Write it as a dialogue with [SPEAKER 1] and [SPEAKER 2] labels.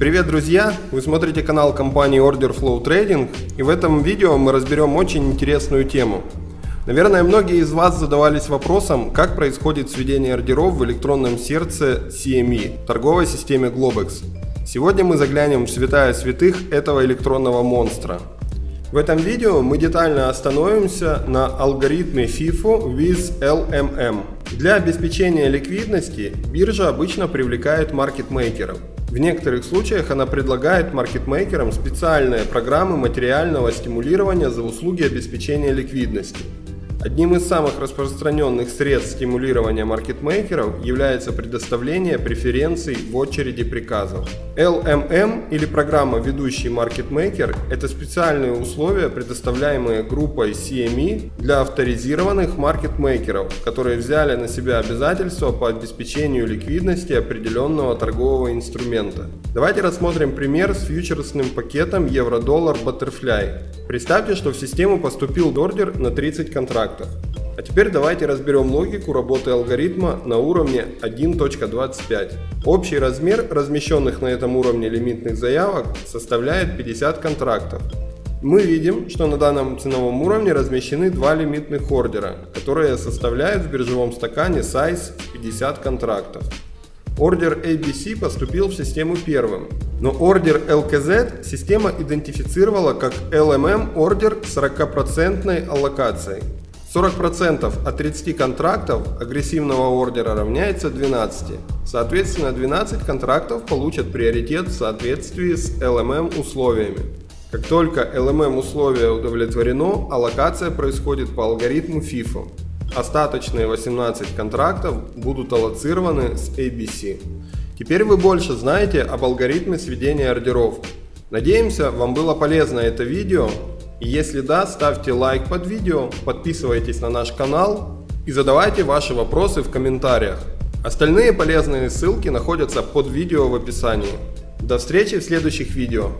[SPEAKER 1] Привет, друзья! Вы смотрите канал компании Order Flow Trading и в этом видео мы разберем очень интересную тему. Наверное, многие из вас задавались вопросом, как происходит сведение ордеров в электронном сердце CME, торговой системе Globex. Сегодня мы заглянем в святая святых этого электронного монстра. В этом видео мы детально остановимся на алгоритме FIFO with LMM. Для обеспечения ликвидности биржа обычно привлекает маркетмейкеров. В некоторых случаях она предлагает маркетмейкерам специальные программы материального стимулирования за услуги обеспечения ликвидности. Одним из самых распространенных средств стимулирования маркетмейкеров является предоставление преференций в очереди приказов. LMM или программа «Ведущий маркетмейкер» – это специальные условия, предоставляемые группой CME для авторизированных маркетмейкеров, которые взяли на себя обязательства по обеспечению ликвидности определенного торгового инструмента. Давайте рассмотрим пример с фьючерсным пакетом евро-доллар Butterfly. Представьте, что в систему поступил ордер на 30 контрактов. А теперь давайте разберем логику работы алгоритма на уровне 1.25. Общий размер размещенных на этом уровне лимитных заявок составляет 50 контрактов. Мы видим, что на данном ценовом уровне размещены два лимитных ордера, которые составляют в биржевом стакане size 50 контрактов. Ордер ABC поступил в систему первым, но ордер LKZ система идентифицировала как LMM ордер с 40% аллокацией. 40% от 30 контрактов агрессивного ордера равняется 12. Соответственно, 12 контрактов получат приоритет в соответствии с LMM условиями. Как только LMM условие удовлетворено, аллокация происходит по алгоритму FIFO. Остаточные 18 контрактов будут аллоцированы с ABC. Теперь вы больше знаете об алгоритме сведения ордеров. Надеемся, вам было полезно это видео. Если да, ставьте лайк под видео, подписывайтесь на наш канал и задавайте ваши вопросы в комментариях. Остальные полезные ссылки находятся под видео в описании. До встречи в следующих видео.